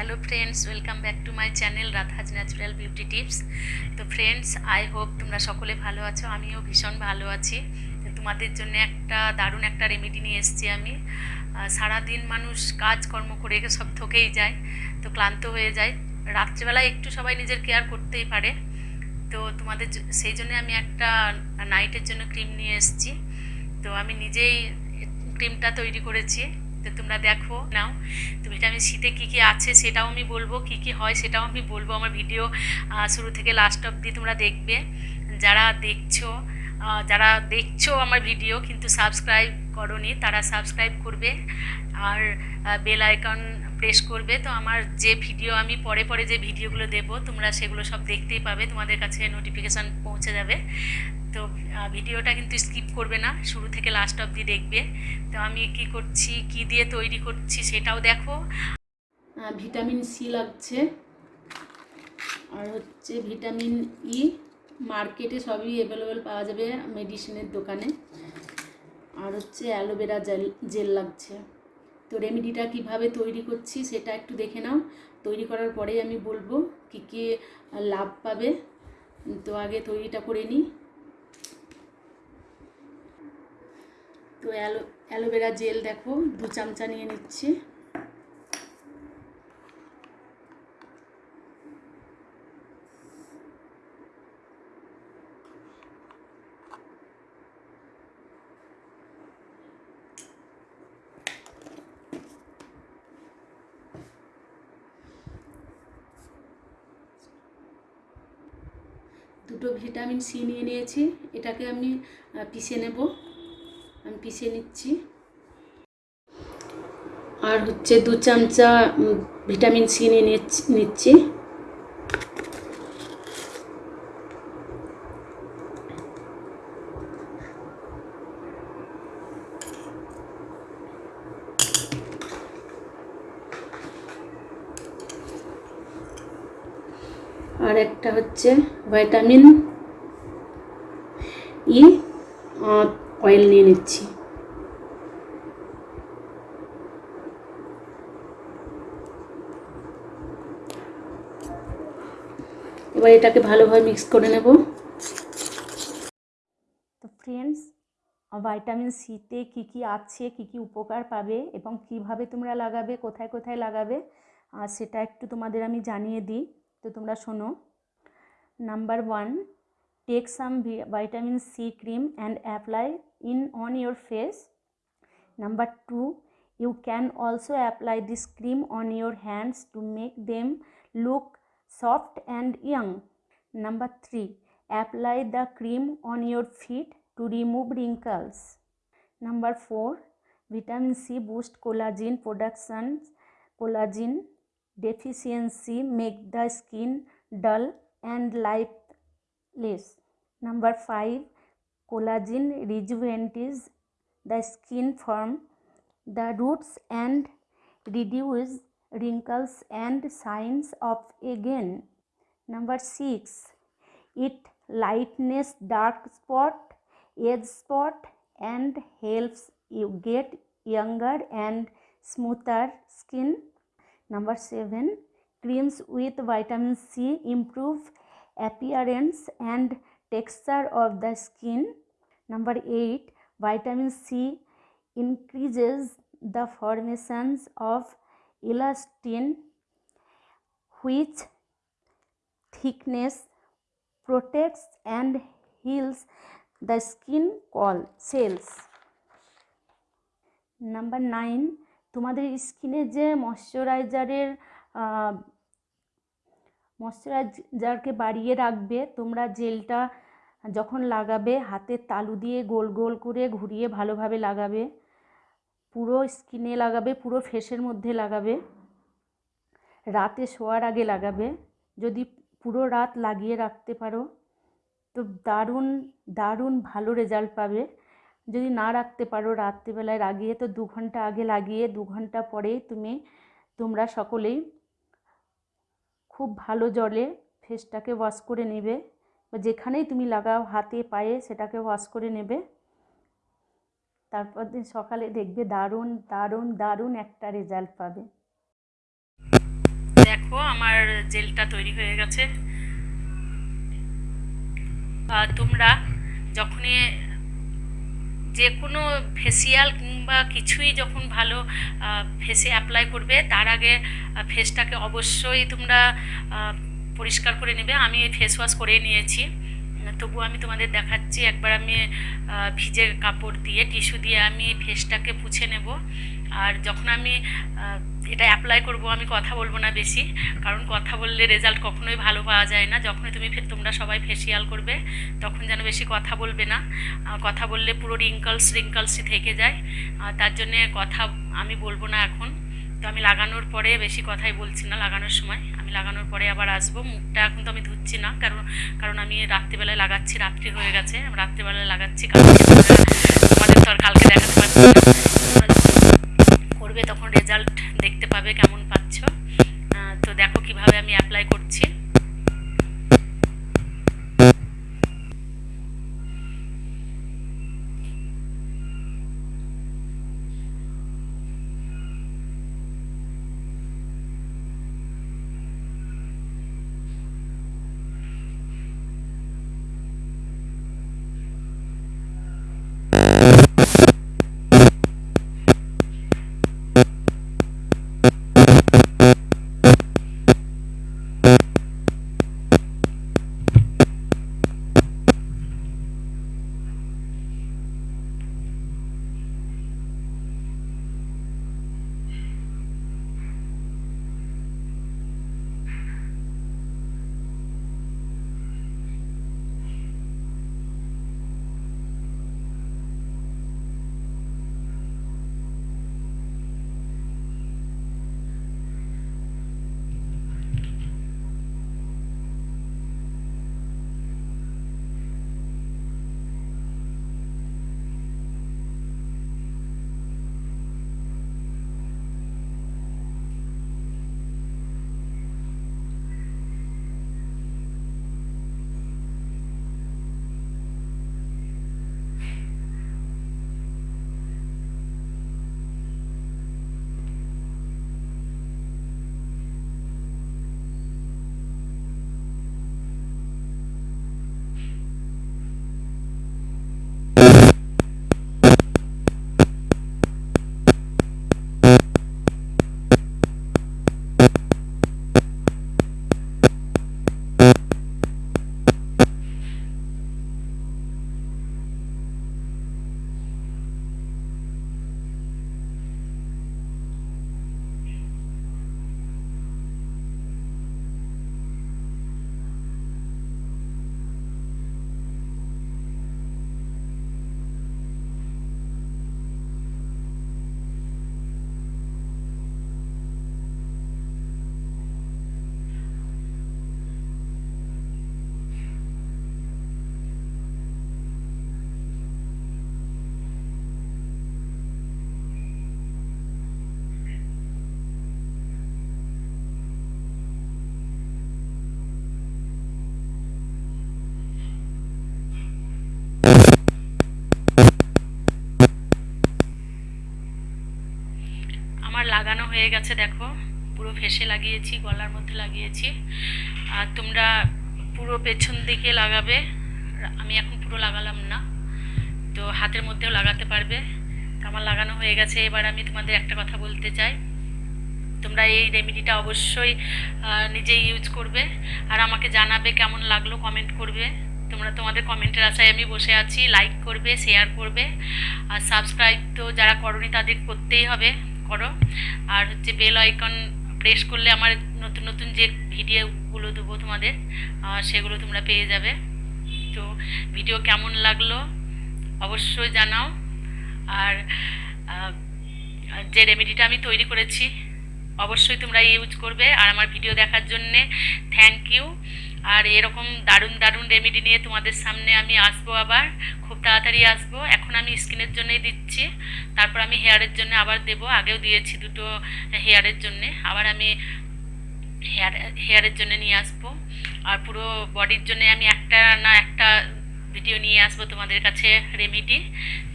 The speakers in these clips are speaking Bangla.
Hello friends welcome back to my channel Radha's natural beauty tips তো ফ্রেন্ডস আই হোপ তোমরা সকলে ভালো আছো, আমিও ভীষণ ভালো আছি। তোমাদের জন্য একটা দারুণ একটা রেমেডি নিয়ে এসেছি আমি। সারাদিন মানুষ কাজকর্ম করে সব থকেই যায়, তো ক্লান্ত হয়ে যায়। রাত্রেবেলা একটু সবাই নিজের কেয়ার করতেই পারে। তো তোমাদের সেই জন্য আমি একটা নাইটের জন্য ক্রিম নিয়ে এসেছি। তো আমি নিজেই ক্রিমটা তৈরি করেছি। তো তোমরা দেখো নাও তো ভিটামিন সিতে কী কী আছে সেটাও আমি বলব, কী কী হয় সেটাও আমি বলব। আমার ভিডিও শুরু থেকে লাস্ট অবধি তোমরা দেখবে। যারা দেখছ যারা দেখছ আমার ভিডিও কিন্তু সাবস্ক্রাইব করনি, তারা সাবস্ক্রাইব করবে আর বেল আইকন প্রেস করবে। তো আমার যে ভিডিও আমি পরে পরে যে ভিডিওগুলো দেবো, তোমরা সেগুলো সব দেখতেই পাবে। তোমাদের কাছে নোটিফিকেশান পৌঁছে যাবে। তো ভিডিওটা কিন্তু স্কিপ করবে না, শুরু থেকে লাস্ট অবধি দেখবে। তো আমি কি করছি, কি দিয়ে তৈরি করছি সেটাও দেখো। ভিটামিন সি লাগছে। আর হচ্ছে ভিটামিন ই মার্কেটে সবই অ্যাভেলেবেল পাওয়া যাবে মেডিসিনের দোকানে। আর হচ্ছে অ্যালোভেরা জেল জেল লাগছে। তো রেমেডিটা কীভাবে তৈরি করছি সেটা একটু দেখে নাও। তৈরি করার পরেই আমি বলব কী কী লাভ পাবে। তো আগে তৈরিটা করে নিই। তো অ্যালো, অ্যালোভেরা জেল দেখো, দু চামচা নিয়ে নিচ্ছি। দুটো ভিটামিন সি নিয়ে নিয়েছি, এটাকে আমি পিষে নেব। আমি পিষে নিচ্ছি। আর হচ্ছে দু চামচা ভিটামিন সি নিয়ে নিচ্ছি। আর একটা হচ্ছে ভিটামিন ই অয়েল নিয়ে নিচ্ছি। এবার এটাকে ভালোভাবে মিক্স করে নেব। তো ফ্রেন্ডস ভাইটামিন সিতে কী কী আছে, কী কী উপকার পাবে এবং কীভাবে তোমরা লাগাবে, কোথায় কোথায় লাগাবে আর সেটা একটু তোমাদের আমি জানিয়ে দিই। তো তোমরা শোনো number one take some vitamin C cream and apply in on your face. Number two, you can also apply this cream on your hands to make them look soft and young. Number three, apply the cream on your feet to remove wrinkles. Number four, vitamin C boost collagen production. Collagen deficiency make the skin dull and lifeless. Number five, collagen rejuvenates the skin from the roots and reduce wrinkles and signs of again. Number six, it lightens dark spot, age spot, and helps you get younger and smoother skin number 7 creams with vitamin c improve appearance and texture of the skin. Number 8 vitamin c increases the formations of elastin which thickness protects and heals the skin called cells. Number 9 তোমাদের স্কিনে যে ময়শ্চারাইজারের ময়শ্চারাইজারকে বাড়িয়ে রাখবে, তোমরা জেলটা যখন লাগাবে হাতের তালু দিয়ে গোল গোল করে ঘুরিয়ে ভালোভাবে লাগাবে, পুরো স্কিনে লাগাবে, পুরো ফেসের মধ্যে লাগাবে, রাতে শোয়ার আগে লাগাবে, যদি পুরো রাত লাগিয়ে রাখতে পারো, তো দারুণ দারুণ ভালো রেজাল্ট পাবে। যদি না রাখতে পারো রাত্রিবেলায় লাগিয়ে তো দু ঘণ্টা আগে লাগিয়ে, দু ঘণ্টা পরেই তুমি, তোমরা সকলেই খুব ভালো জলে ফেসটাকে ওয়াশ করে নেবে। বা যেখানেই তুমি লাগাও, হাতে, পায়ে, সেটাকে ওয়াশ করে নেবে। তারপর দিন সকালে দেখবে দারুণ দারুণ দারুণ একটা রেজাল্ট পাবে। দেখো, আমার জেলটা তৈরি হয়ে গেছে। তোমরা যখনই যে কোনো ফেসিয়াল কিংবা কিছুই যখন ভালো ফেসে অ্যাপ্লাই করবে, তার আগে ফেসটাকে অবশ্যই তোমরা পরিষ্কার করে নেবে। আমি ফেস ওয়াশ করে নিয়েছি। তবু আমি তোমাদের দেখাচ্ছি, একবার আমি ভিজে কাপড় দিয়ে, টিস্যু দিয়ে আমি ফেসটাকে পুছে নেব। আর যখন আমি এটা অ্যাপ্লাই করব, আমি কথা বলব না বেশি, কারণ কথা বললে রেজাল্ট কখনোই ভালো পাওয়া যায় না। যখনই তুমি তোমরা সবাই ফেসিয়াল করবে, তখন যেন বেশি কথা বলবে না। কথা বললে পুরো রিঙ্কলস রিঙ্কলসই থেকে যায়। তার জন্যে কথা আমি বলব না এখন। তো আমি লাগানোর পরে বেশি কথাই বলছি না লাগানোর সময়। আমি লাগানোর পরে আবার আসব। মুখটা এখন তো আমি ধুচ্ছি না, কারণ কারণ আমি রাত্রিবেলায় লাগাচ্ছি, রাত্রি হয়ে গেছে। আমি রাত্রিবেলায় লাগাচ্ছি তোমাদের- তো আর কালকে দেখাতে পারছি করবে তখন রেজাল্ট দেখতে পাবে কেমন পাচ্ছ। তো দেখো কীভাবে আমি অ্যাপ্লাই করছি। Thank you. হয়ে গেছে, দেখো। পুরো ফেসে লাগিয়েছি, গলার মধ্যে লাগিয়েছি। আর তোমরা পুরো পেছন দিকে লাগাবে। আমি এখন পুরো লাগালাম না, তো হাতের মধ্যেও লাগাতে পারবে। আমার লাগানো হয়ে গেছে। এবার আমি তোমাদের একটা কথা বলতে চাই। তোমরা এই রেমেডিটা অবশ্যই নিজে ইউজ করবে। আর আমাকে জানাবে কেমন লাগল, কমেন্ট করবে। তোমরা তোমাদের কমেন্টের আশায় আমি বসে আছি। লাইক করবে, শেয়ার করবে। আর সাবস্ক্রাইব তো যারা করনি, তাদের করতেই হবে। করো। আর হচ্ছে বেল আইকন প্রেস করলে আমার নতুন নতুন যে ভিডিওগুলো দেবো তোমাদের সেগুলো তোমরা পেয়ে যাবে। তো ভিডিও কেমন লাগল অবশ্যই জানাও। আর যে রেমেডিটা আমি তৈরি করেছি, অবশ্যই তোমরা ইউজ করবে। আর আমার ভিডিও দেখার জন্যে থ্যাংক ইউ আর এরকম দারুণ দারুণ রেমেডি নিয়ে তোমাদের সামনে আমি আসব আবার। খুব তাড়াতাড়ি আসব। এখন আমি স্কিনের জন্যই দিচ্ছি। তারপর আমি হেয়ারের জন্য আবার দেব। আগেও দিয়েছি দুটো হেয়ারের জন্যে। আবার আমি হেয়ার হেয়ারের জন্য নিয়ে আসব। আর পুরো বডির জন্য আমি একটা না একটা ভিডিও নিয়ে আসব তোমাদের কাছে রেমিডি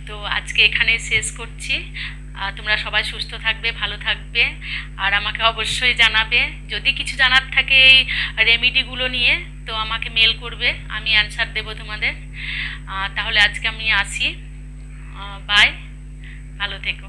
তো আজকে এখানে শেষ করছি। তোমরা সবাই সুস্থ থাকবে, ভালো থাকবে। আর আমাকে অবশ্যই জানাবে। যদি কিছু জানার থাকে এই রেমিডিগুলো নিয়ে, তো আমাকে মেল করবে। আমি অ্যান্সার দেবো তোমাদের। তাহলে আজকে আমি আসি। বাই ভালো থেকো।